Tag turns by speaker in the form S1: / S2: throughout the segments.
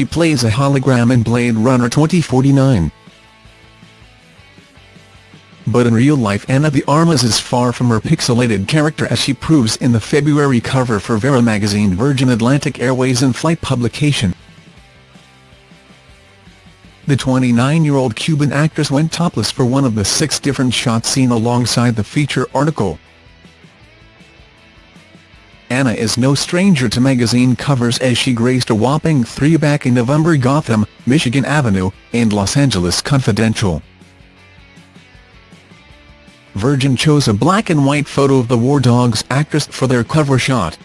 S1: she plays a hologram in Blade Runner 2049. But in real life Ana de Armas is far from her pixelated character as she proves in the February cover for Vera magazine Virgin Atlantic Airways in-flight publication. The 29-year-old Cuban actress went topless for one of the six different shots seen alongside the feature article. Ana is no stranger to magazine covers as she graced a whopping three back in November Gotham, Michigan Avenue, and Los Angeles Confidential. Virgin chose a black and white photo of the War Dogs actress for their cover shot.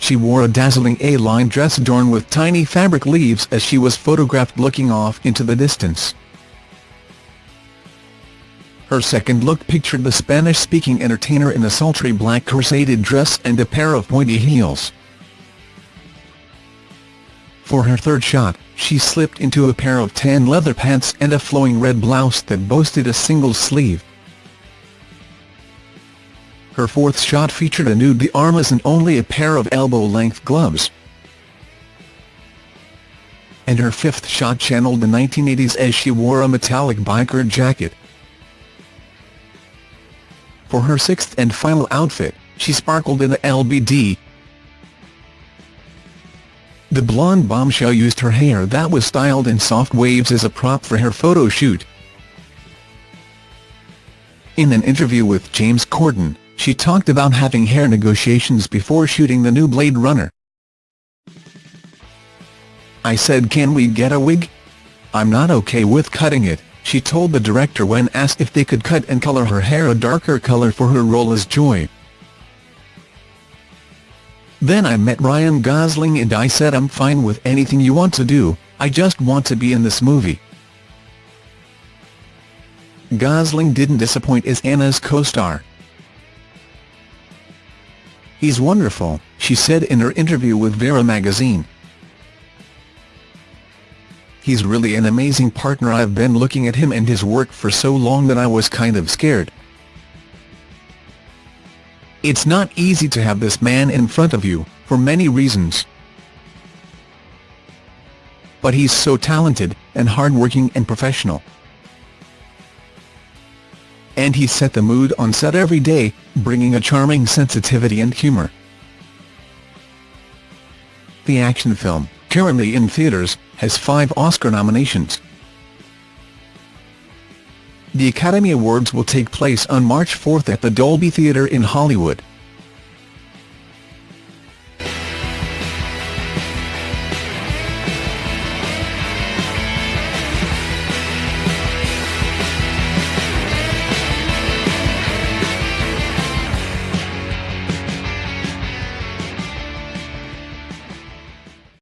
S1: She wore a dazzling A-line dress adorned with tiny fabric leaves as she was photographed looking off into the distance. Her second look pictured the Spanish-speaking entertainer in a sultry black corseted dress and a pair of pointy heels. For her third shot, she slipped into a pair of tan leather pants and a flowing red blouse that boasted a single sleeve. Her fourth shot featured a nude the armless and only a pair of elbow-length gloves. And her fifth shot channeled the 1980s as she wore a metallic biker jacket. For her sixth and final outfit, she sparkled in a LBD. The blonde bombshell used her hair that was styled in soft waves as a prop for her photo shoot. In an interview with James Corden, she talked about having hair negotiations before shooting the new Blade Runner. I said can we get a wig? I'm not okay with cutting it, she told the director when asked if they could cut and color her hair a darker color for her role as Joy. Then I met Ryan Gosling and I said I'm fine with anything you want to do, I just want to be in this movie. Gosling didn't disappoint as Ana's co-star. He's wonderful, she said in her interview with Vera magazine. He's really an amazing partner I've been looking at him and his work for so long that I was kind of scared. It's not easy to have this man in front of you, for many reasons. But he's so talented, and hardworking and professional. And he set the mood on set every day, bringing a charming sensitivity and humor. The action film currently in theaters, has five Oscar nominations. The Academy Awards will take place on March 4 at the Dolby Theatre in Hollywood.